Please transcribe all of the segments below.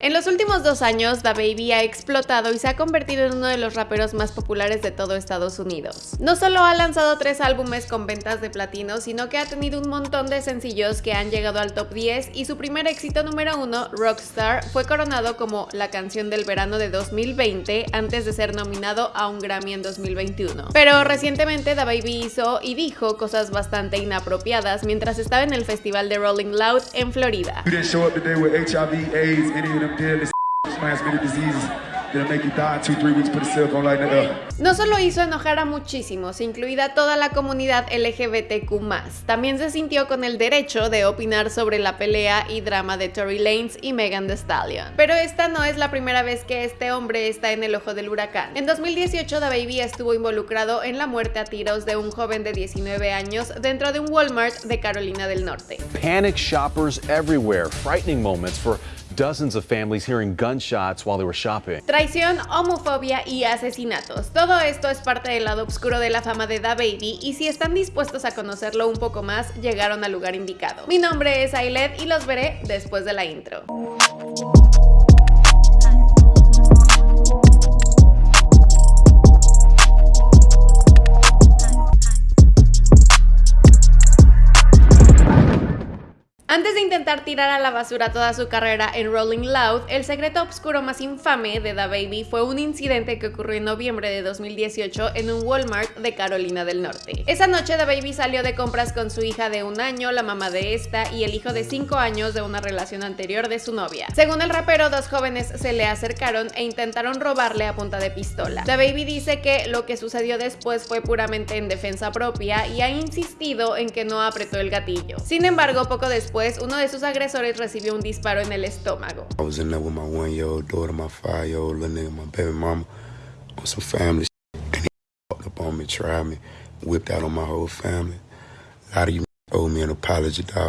En los últimos dos años, DaBaby ha explotado y se ha convertido en uno de los raperos más populares de todo Estados Unidos. No solo ha lanzado tres álbumes con ventas de platino, sino que ha tenido un montón de sencillos que han llegado al top 10 y su primer éxito número uno, Rockstar, fue coronado como la canción del verano de 2020 antes de ser nominado a un Grammy en 2021. Pero recientemente DaBaby hizo y dijo cosas bastante inapropiadas mientras estaba en el festival de Rolling Loud en Florida. No solo hizo enojar a muchísimos, incluida toda la comunidad LGBTQ+, también se sintió con el derecho de opinar sobre la pelea y drama de Tory Lanez y Megan Thee Stallion. Pero esta no es la primera vez que este hombre está en el ojo del huracán. En 2018, DaBaby estuvo involucrado en la muerte a tiros de un joven de 19 años dentro de un Walmart de Carolina del Norte. Panic shoppers everywhere, frightening moments for dozens of families hearing gunshots while they were shopping. Traición, homofobia y asesinatos. Todo esto es parte del lado oscuro de la fama de DaBaby y si están dispuestos a conocerlo un poco más, llegaron al lugar indicado. Mi nombre es Ailet y los veré después de la intro. Antes de intentar tirar a la basura toda su carrera en Rolling Loud, el secreto oscuro más infame de DaBaby fue un incidente que ocurrió en noviembre de 2018 en un Walmart de Carolina del Norte. Esa noche DaBaby salió de compras con su hija de un año, la mamá de esta y el hijo de 5 años de una relación anterior de su novia. Según el rapero, dos jóvenes se le acercaron e intentaron robarle a punta de pistola. DaBaby dice que lo que sucedió después fue puramente en defensa propia y ha insistido en que no apretó el gatillo. Sin embargo, poco después uno de sus agresores recibió un disparo en el estómago. Baby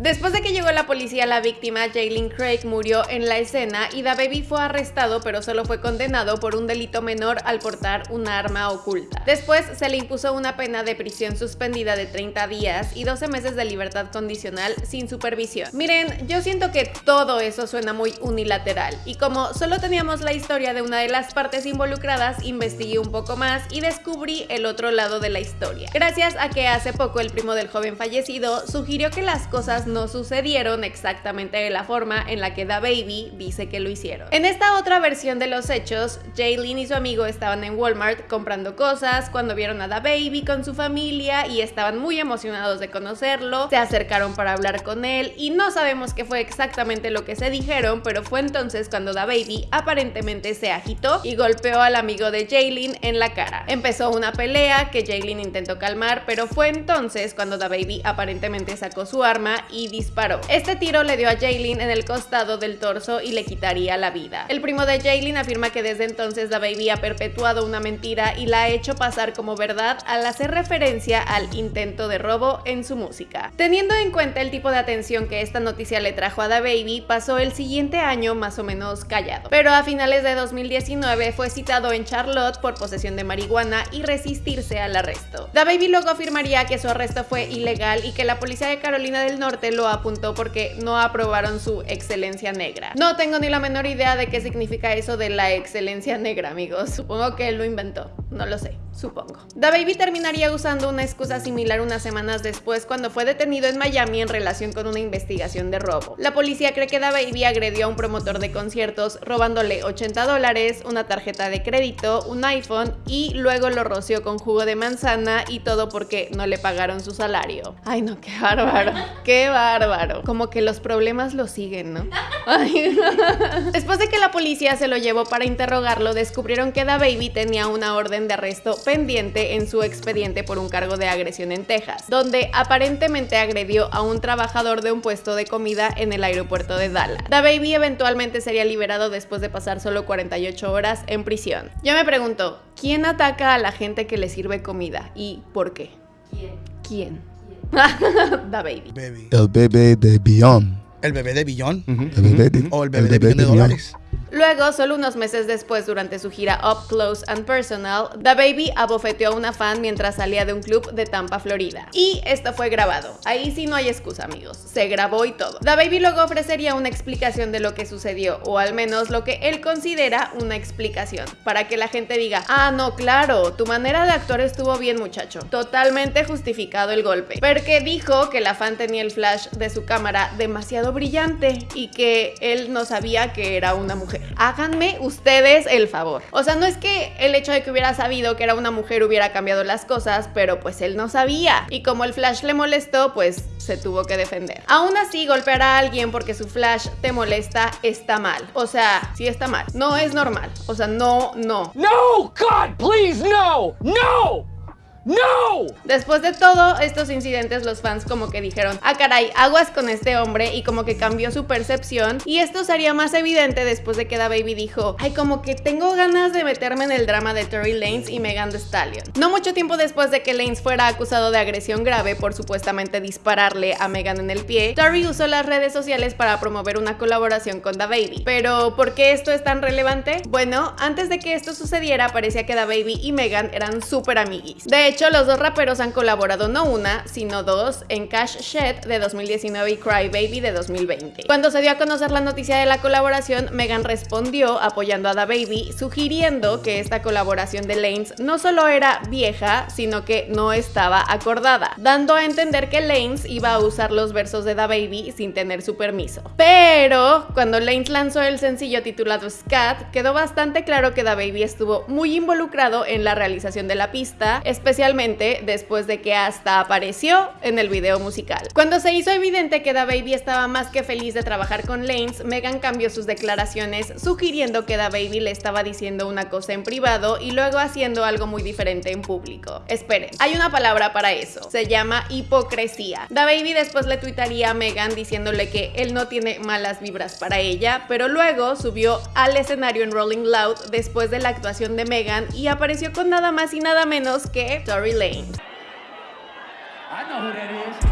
Después de que llegó la policía, la víctima, Jalen Craig, murió en la escena y DaBaby fue arrestado pero solo fue condenado por un delito menor al portar un arma oculta. Después se le impuso una pena de prisión suspendida de 30 días y 12 meses de libertad condicional sin supervisión. Miren, yo siento que todo eso suena muy unilateral y como solo teníamos la historia de una de las partes involucradas, investigué un poco más y descubrí el otro lado de la historia. Gracias a que hace poco el primo del joven fallecido sugirió que las cosas no sucedieron exactamente de la forma en la que DaBaby dice que lo hicieron. En esta otra versión de los hechos, Jaylin y su amigo estaban en Walmart comprando cosas cuando vieron a DaBaby con su familia y estaban muy emocionados de conocerlo, se acercaron para hablar con él y no sabemos qué fue exactamente lo que se dijeron, pero fue entonces cuando DaBaby aparentemente se agitó y golpeó al amigo de Jaylin en la cara. Empezó una pelea que Jaylin intentó calmar, pero fue entonces cuando DaBaby aparentemente sacó su arma y disparó. Este tiro le dio a Jaylin en el costado del torso y le quitaría la vida. El primo de Jaylin afirma que desde entonces DaBaby ha perpetuado una mentira y la ha hecho pasar como verdad al hacer referencia al intento de robo en su música. Teniendo en cuenta el tipo de atención que esta noticia le trajo a DaBaby, pasó el siguiente año más o menos callado. Pero a finales de 2019 fue citado en Charlotte por posesión de marihuana y resistirse al arresto. DaBaby luego afirmaría que su arresto fue ilegal y que la policía de Carolina del Norte lo apuntó porque no aprobaron su excelencia negra. No tengo ni la menor idea de qué significa eso de la excelencia negra, amigos. Supongo que él lo inventó. No lo sé, supongo. DaBaby terminaría usando una excusa similar unas semanas después cuando fue detenido en Miami en relación con una investigación de robo. La policía cree que DaBaby agredió a un promotor de conciertos robándole 80 dólares, una tarjeta de crédito, un iPhone y luego lo roció con jugo de manzana y todo porque no le pagaron su salario. Ay no, qué bárbaro, qué bárbaro. Como que los problemas lo siguen, ¿no? Después de que la policía se lo llevó para interrogarlo, descubrieron que DaBaby tenía una orden de arresto pendiente en su expediente por un cargo de agresión en Texas, donde aparentemente agredió a un trabajador de un puesto de comida en el aeropuerto de Dallas. DaBaby eventualmente sería liberado después de pasar solo 48 horas en prisión. Yo me pregunto, ¿quién ataca a la gente que le sirve comida y por qué? ¿Quién? ¿Quién? da baby. El bebé de Billón. ¿El bebé de Billón? El bebé de, ¿O el bebé, de, billón de dólares? Luego, solo unos meses después, durante su gira Up Close and Personal, The Baby abofeteó a una fan mientras salía de un club de Tampa, Florida. Y esto fue grabado. Ahí sí no hay excusa, amigos. Se grabó y todo. The Baby luego ofrecería una explicación de lo que sucedió, o al menos lo que él considera una explicación, para que la gente diga, ah, no, claro, tu manera de actuar estuvo bien, muchacho. Totalmente justificado el golpe. Porque dijo que la fan tenía el flash de su cámara demasiado brillante y que él no sabía que era una mujer. Háganme ustedes el favor. O sea, no es que el hecho de que hubiera sabido que era una mujer hubiera cambiado las cosas, pero pues él no sabía. Y como el flash le molestó, pues se tuvo que defender. Aún así, golpear a alguien porque su flash te molesta está mal. O sea, sí está mal. No es normal. O sea, no, no. No, God, please, no, no. ¡No! Después de todos estos incidentes, los fans como que dijeron, ah caray, aguas con este hombre y como que cambió su percepción y esto sería más evidente después de que Da Baby dijo, ay como que tengo ganas de meterme en el drama de Tory Lanez y Megan Thee Stallion. No mucho tiempo después de que Lanez fuera acusado de agresión grave por supuestamente dispararle a Megan en el pie, Tory usó las redes sociales para promover una colaboración con Da Baby. Pero, ¿por qué esto es tan relevante? Bueno, antes de que esto sucediera parecía que Da Baby y Megan eran súper amiguis. De hecho, los dos raperos han colaborado no una, sino dos en Cash Shed de 2019 y Cry Baby de 2020. Cuando se dio a conocer la noticia de la colaboración, Megan respondió apoyando a Da Baby, sugiriendo que esta colaboración de Lanes no solo era vieja, sino que no estaba acordada, dando a entender que Lanes iba a usar los versos de Da Baby sin tener su permiso. Pero cuando Lanes lanzó el sencillo titulado Scat, quedó bastante claro que Da Baby estuvo muy involucrado en la realización de la pista, especialmente especialmente después de que hasta apareció en el video musical. Cuando se hizo evidente que Baby estaba más que feliz de trabajar con Lanes, Megan cambió sus declaraciones sugiriendo que Baby le estaba diciendo una cosa en privado y luego haciendo algo muy diferente en público. Esperen, hay una palabra para eso, se llama hipocresía. Baby después le tuitaría a Megan diciéndole que él no tiene malas vibras para ella, pero luego subió al escenario en Rolling Loud después de la actuación de Megan y apareció con nada más y nada menos que Tory Lane. I know who that is.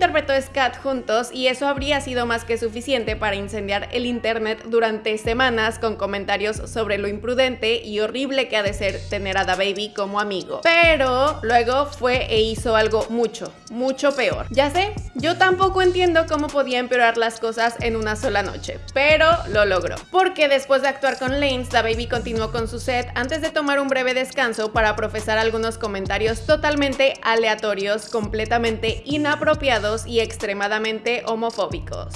Interpretó Scat juntos y eso habría sido más que suficiente para incendiar el internet durante semanas con comentarios sobre lo imprudente y horrible que ha de ser tener a Baby como amigo. Pero luego fue e hizo algo mucho, mucho peor. Ya sé, yo tampoco entiendo cómo podía empeorar las cosas en una sola noche, pero lo logró. Porque después de actuar con Lanes, Baby continuó con su set antes de tomar un breve descanso para profesar algunos comentarios totalmente aleatorios, completamente inapropiados y extremadamente homofóbicos.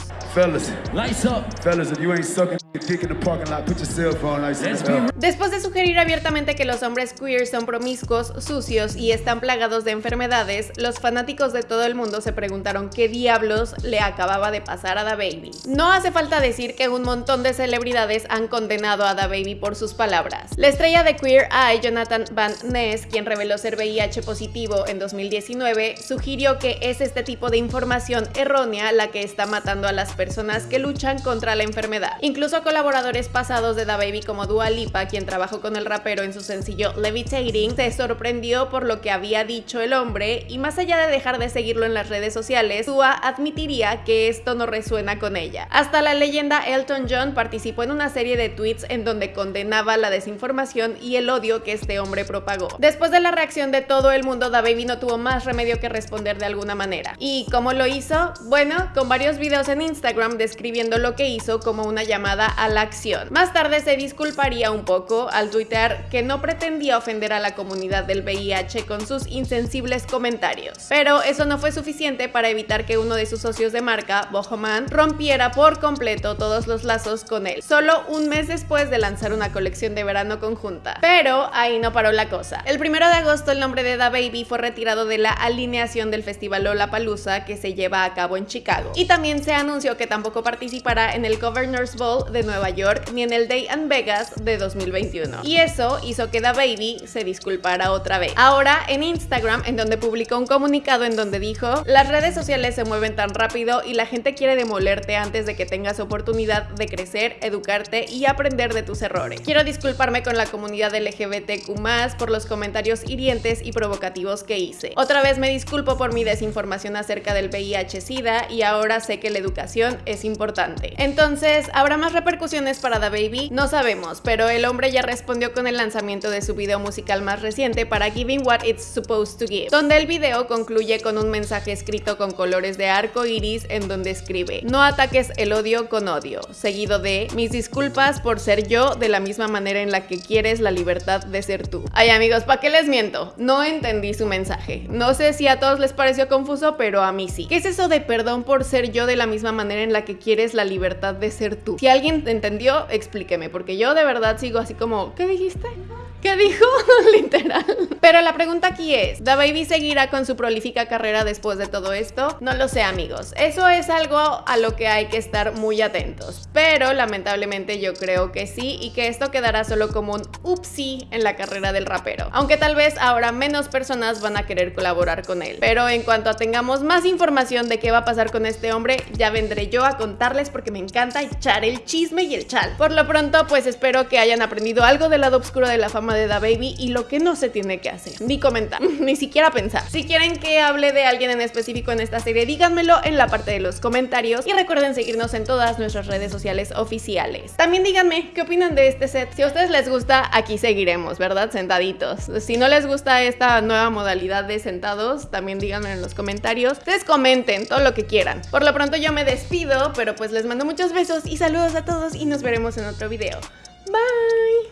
Después de sugerir abiertamente que los hombres queer son promiscuos, sucios y están plagados de enfermedades, los fanáticos de todo el mundo se preguntaron qué diablos le acababa de pasar a Baby. No hace falta decir que un montón de celebridades han condenado a Baby por sus palabras. La estrella de Queer Eye, Jonathan Van Ness, quien reveló ser VIH positivo en 2019, sugirió que es este tipo de información errónea la que está matando a las personas que luchan contra la enfermedad. Incluso colaboradores pasados de Baby como Dua Lipa, quien trabajó con el rapero en su sencillo Levitating, se sorprendió por lo que había dicho el hombre y más allá de dejar de seguirlo en las redes sociales, Dua admitiría que esto no resuena con ella. Hasta la leyenda Elton John participó en una serie de tweets en donde condenaba la desinformación y el odio que este hombre propagó. Después de la reacción de todo el mundo, Baby no tuvo más remedio que responder de alguna manera ¿Y cómo lo hizo? Bueno, con varios videos en Instagram describiendo lo que hizo como una llamada a la acción. Más tarde se disculparía un poco al tuitear que no pretendía ofender a la comunidad del VIH con sus insensibles comentarios. Pero eso no fue suficiente para evitar que uno de sus socios de marca, Bohoman, rompiera por completo todos los lazos con él, solo un mes después de lanzar una colección de verano conjunta. Pero ahí no paró la cosa. El primero de agosto el nombre de Da Baby fue retirado de la alineación del festival Lola Que se lleva a cabo en Chicago. Y también se anunció que tampoco participará en el Governor's Ball de Nueva York ni en el Day and Vegas de 2021. Y eso hizo que Baby se disculpara otra vez. Ahora en Instagram, en donde publicó un comunicado en donde dijo, las redes sociales se mueven tan rápido y la gente quiere demolerte antes de que tengas oportunidad de crecer, educarte y aprender de tus errores. Quiero disculparme con la comunidad LGBTQ+, por los comentarios hirientes y provocativos que hice. Otra vez me disculpo por mi desinformación acerca del VIH-Sida y ahora sé que la educación es importante. Entonces, ¿habrá más repercusiones para Baby? No sabemos, pero el hombre ya respondió con el lanzamiento de su video musical más reciente para Giving What It's Supposed to Give, donde el video concluye con un mensaje escrito con colores de arco iris en donde escribe No ataques el odio con odio, seguido de Mis disculpas por ser yo de la misma manera en la que quieres la libertad de ser tú. Ay amigos, ¿para qué les miento? No entendí su mensaje. No sé si a todos les pareció confuso, pero a mí ¿Qué es eso de perdón por ser yo de la misma manera en la que quieres la libertad de ser tú? Si alguien entendió, explíqueme, porque yo de verdad sigo así como, ¿qué dijiste? ¿Qué dijo? Literal. Pero la pregunta aquí es, ¿Da Baby seguirá con su prolífica carrera después de todo esto? No lo sé amigos. Eso es algo a lo que hay que estar muy atentos. Pero lamentablemente yo creo que sí y que esto quedará solo como un upsi en la carrera del rapero. Aunque tal vez ahora menos personas van a querer colaborar con él. Pero en cuanto tengamos más información de qué va a pasar con este hombre, ya vendré yo a contarles porque me encanta echar el chisme y el chal. Por lo pronto, pues espero que hayan aprendido algo del lado oscuro de la fama de Da Baby y lo que no se tiene que hacer. Ni comentar, ni siquiera pensar. Si quieren que hable de alguien en específico en esta serie, díganmelo en la parte de los comentarios y recuerden seguirnos en todas nuestras redes sociales oficiales. También díganme qué opinan de este set. Si a ustedes les gusta, aquí seguiremos, ¿verdad? Sentaditos. Si no les gusta esta nueva modalidad de sentados, también díganme en los comentarios. Ustedes comenten todo lo que quieran. Por lo pronto yo me despido, pero pues les mando muchos besos y saludos a todos y nos veremos en otro video. Bye!